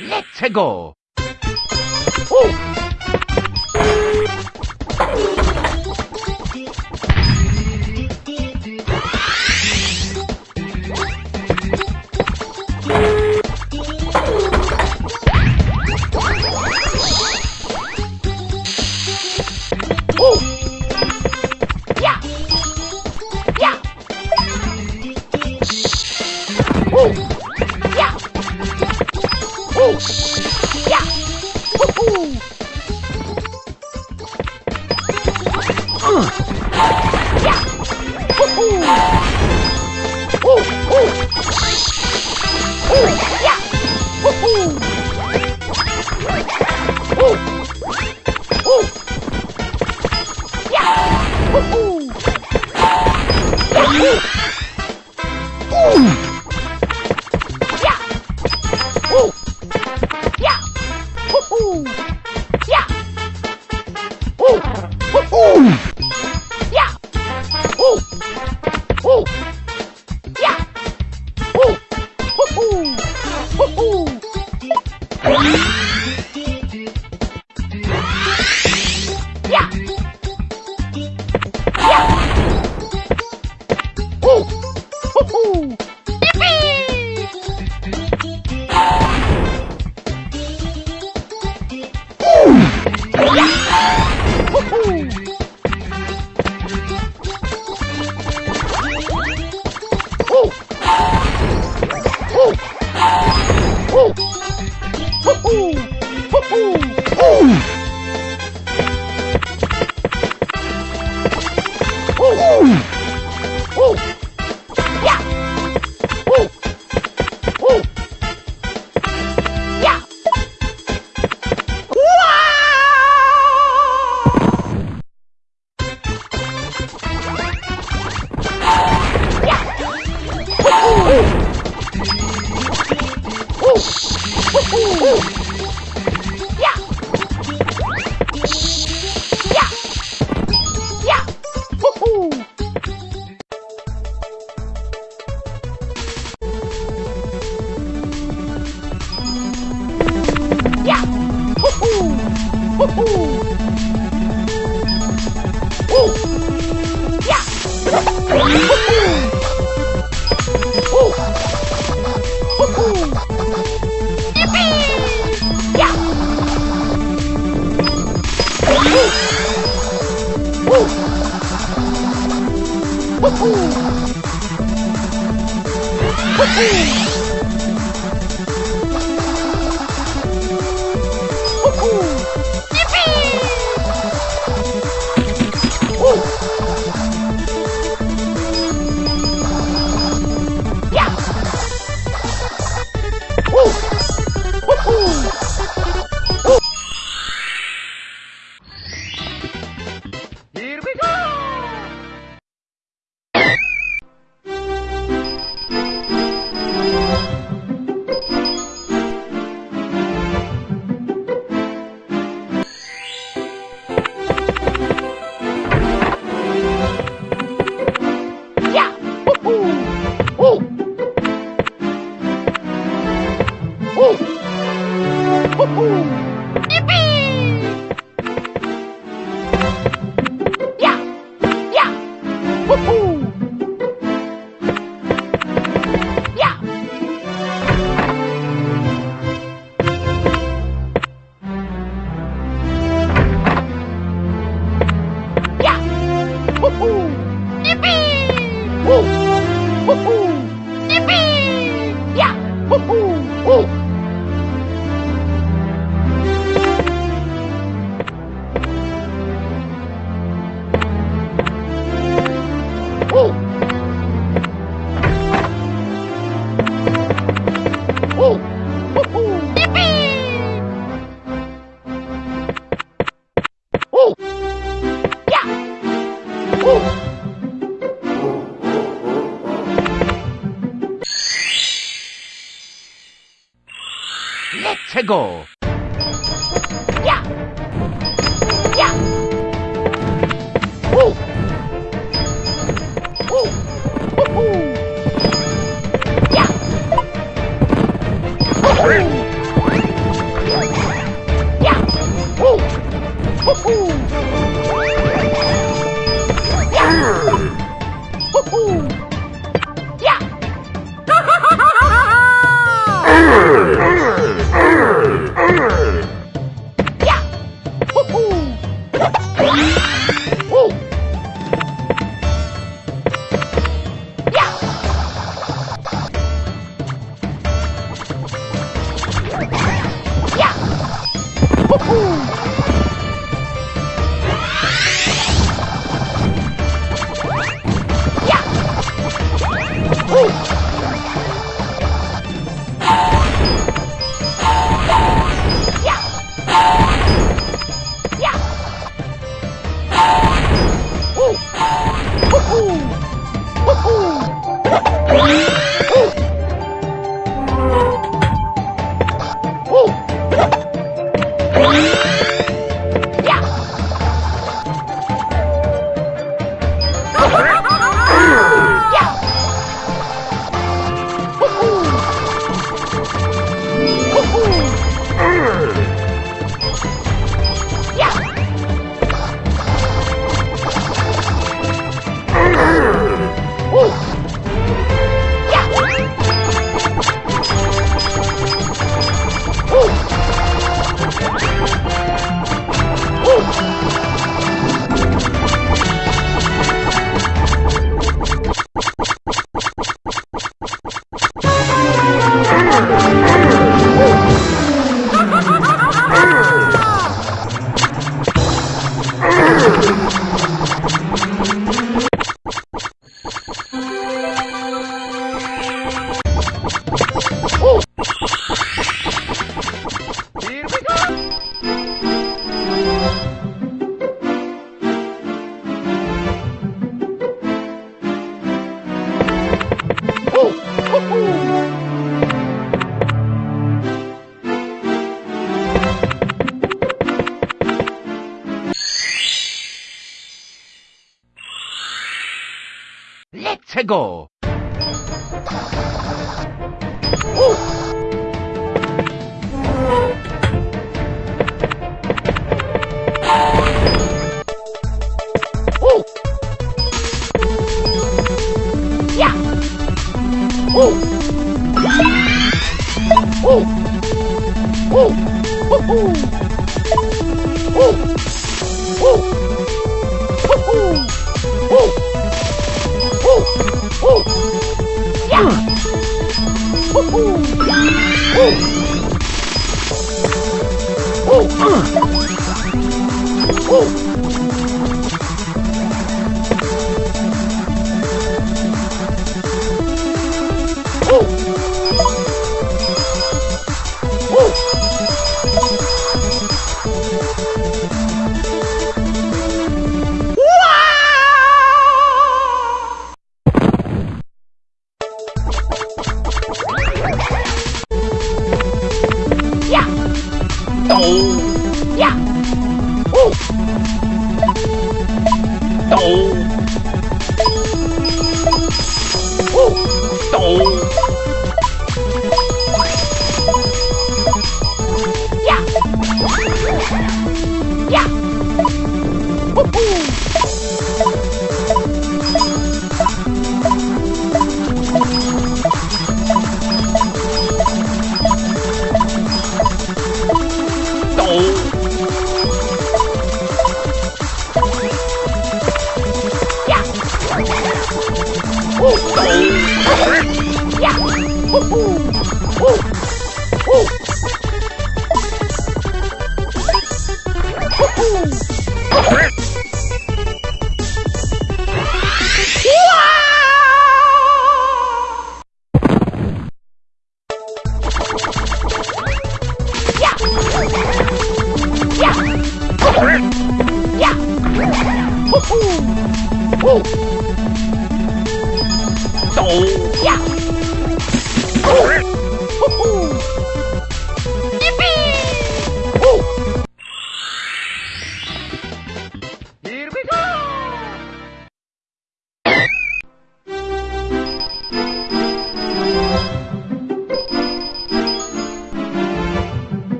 Let's go. Woohoo! Woohoo! Go! Let's go! Ooh.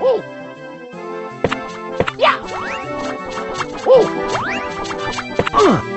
Ooh. Yeah. Ooh. Uh. uh.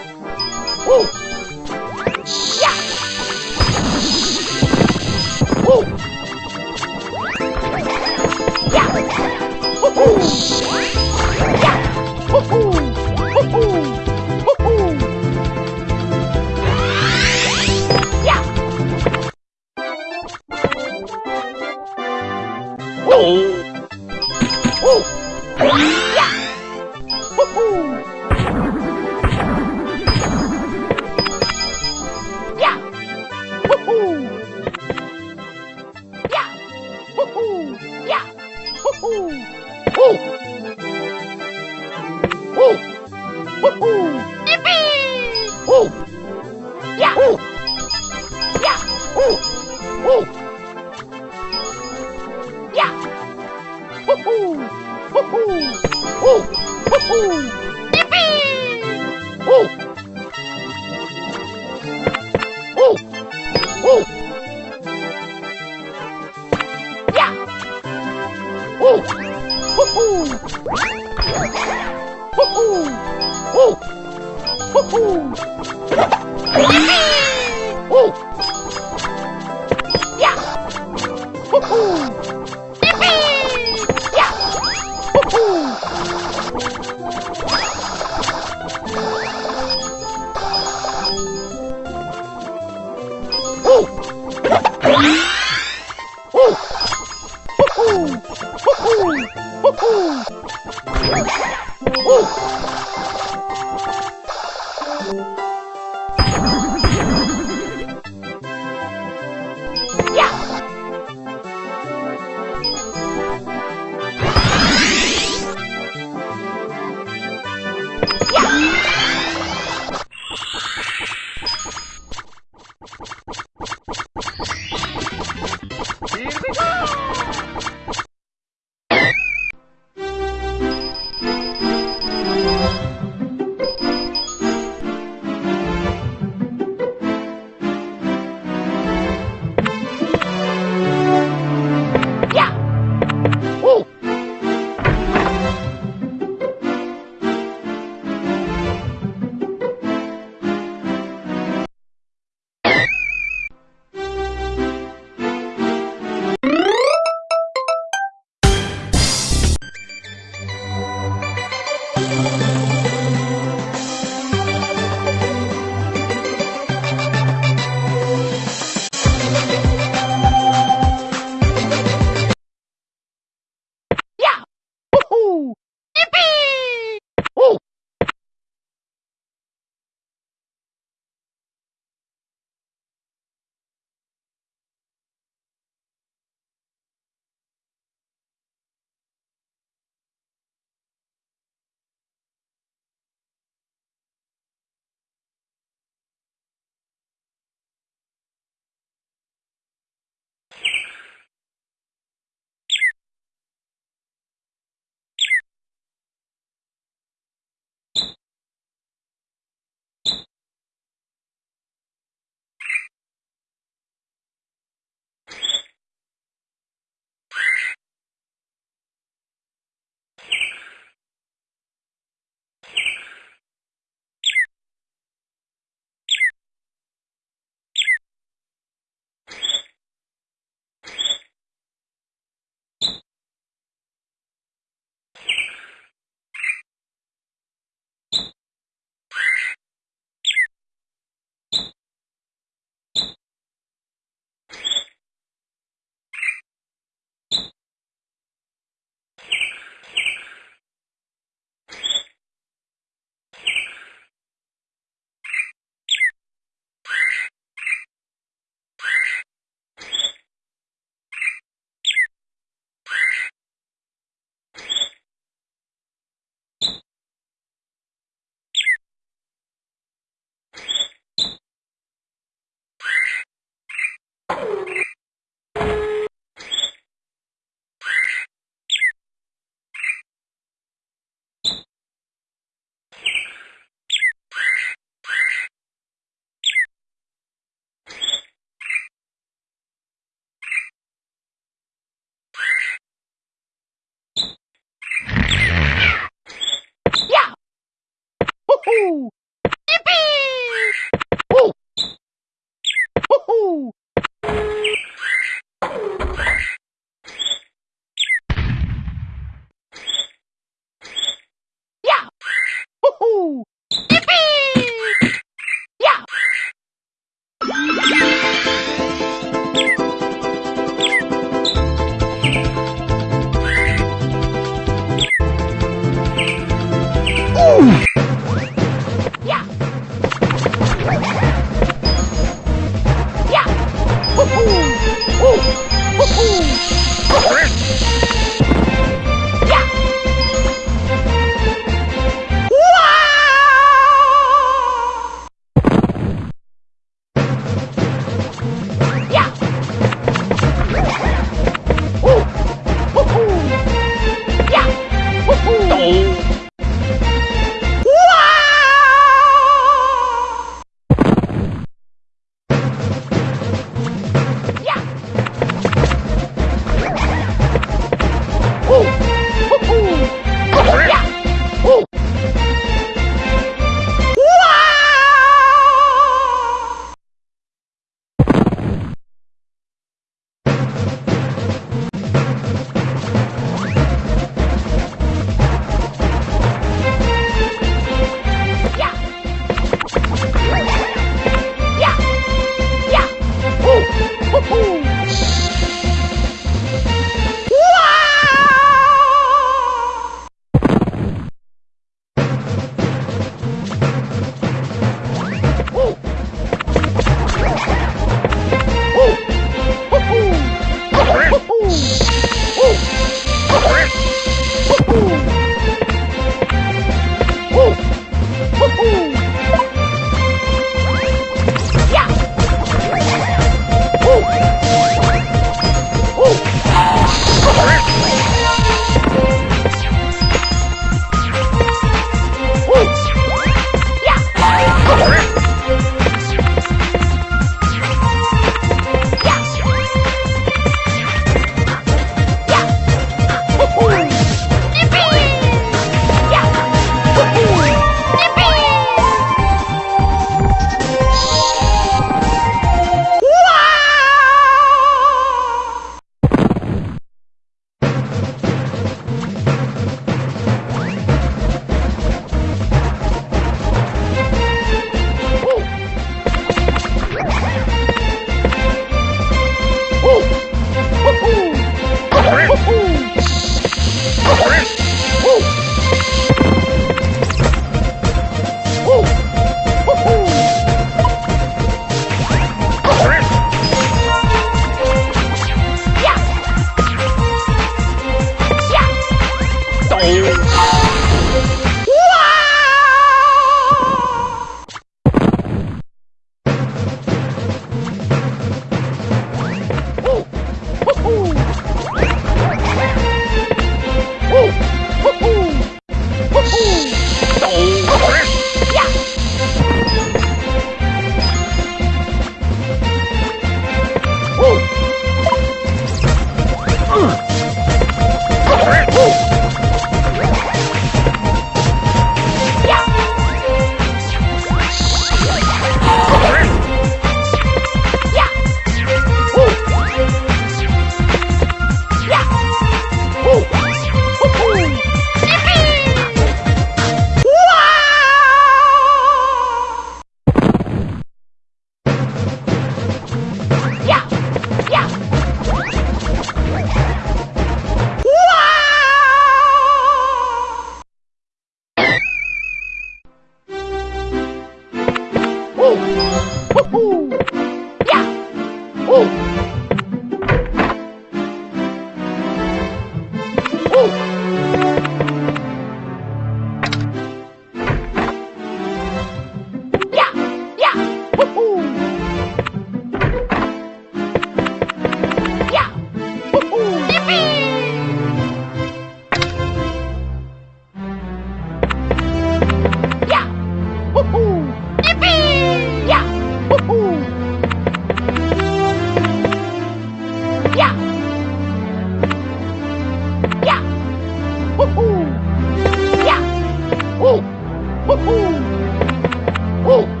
Woohoo! Woo!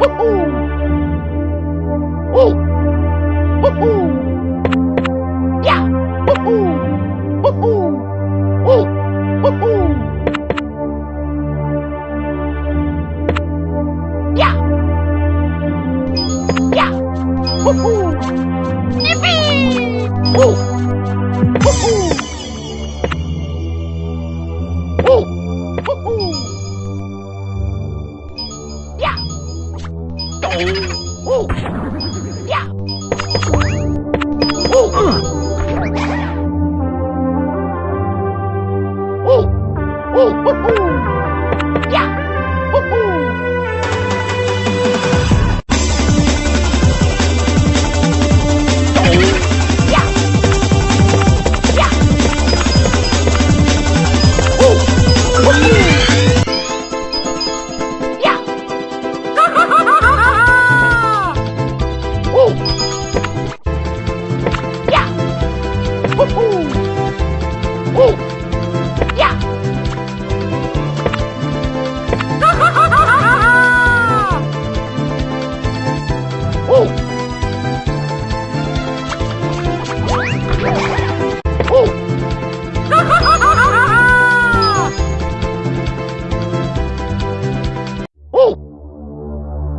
Woohoo! Oh! Woohoo!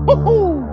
Woohoo! Yeah!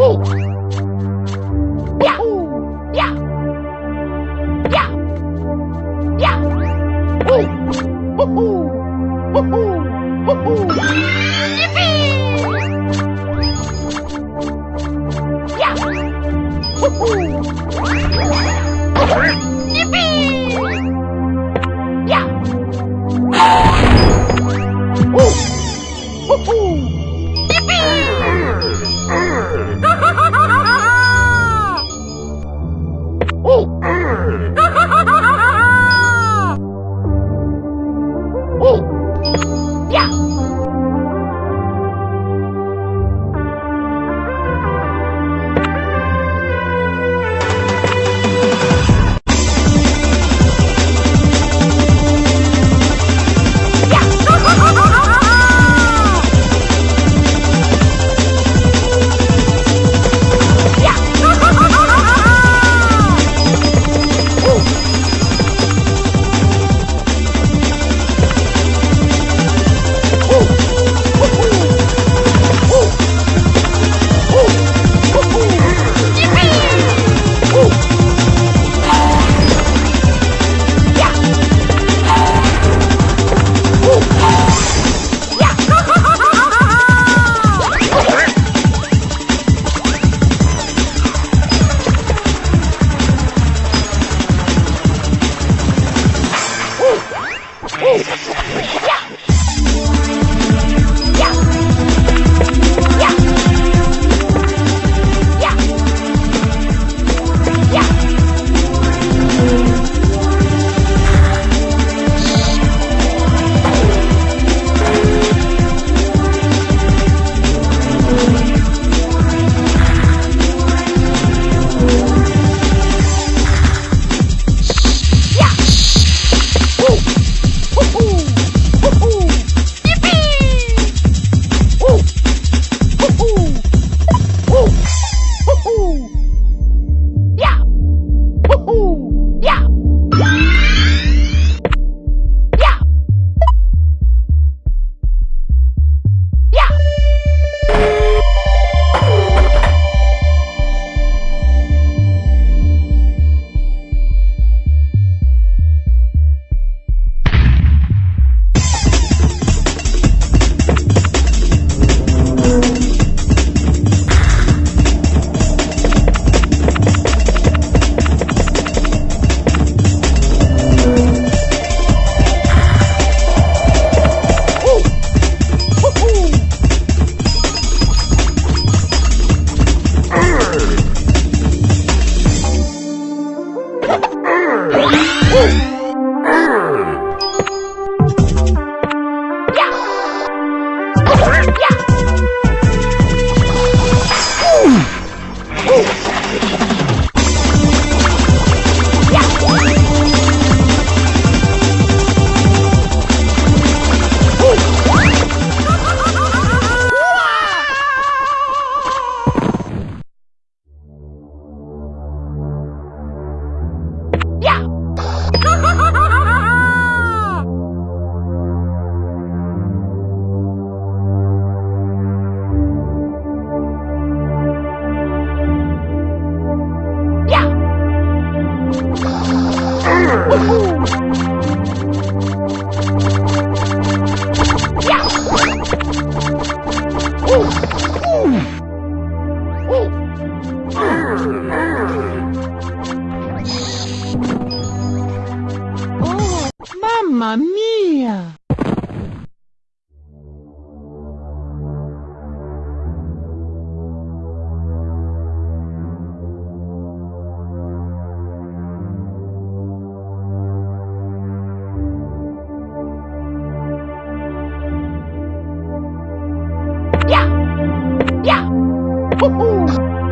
Oh! Ooh.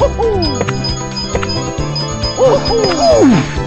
Woohoo. Woohoo. Woohoo. Yeah.